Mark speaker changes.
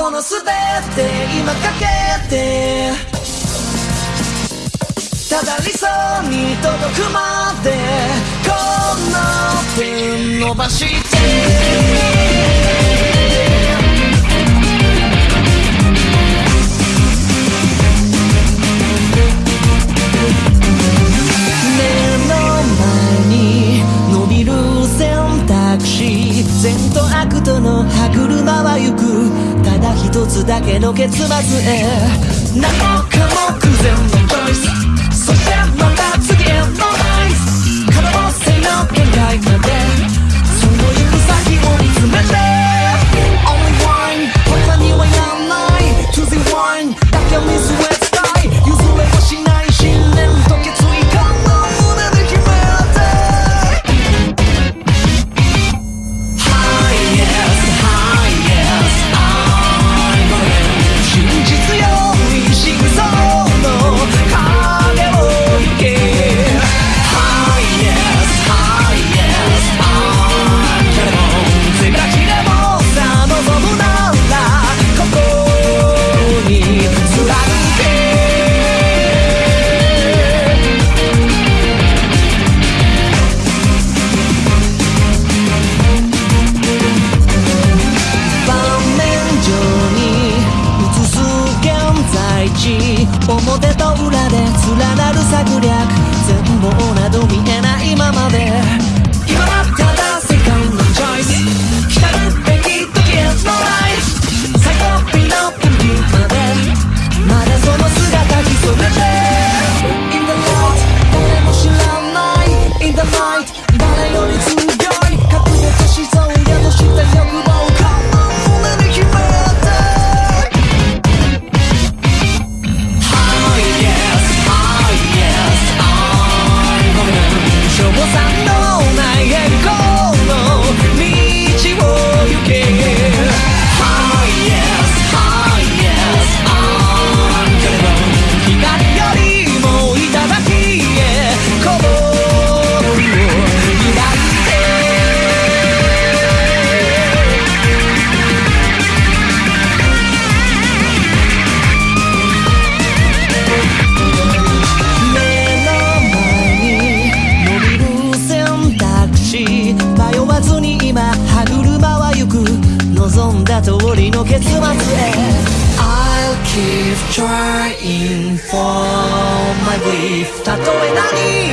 Speaker 1: この全て今かけてただ理想に届くまでこの手伸ばして善と悪との歯車は行く一つだけの結末へ。何億表と裏で連なる探りゃ迷わずに今歯車は行く望んだ通りの結末へ I'll keep trying for my belief たとえ何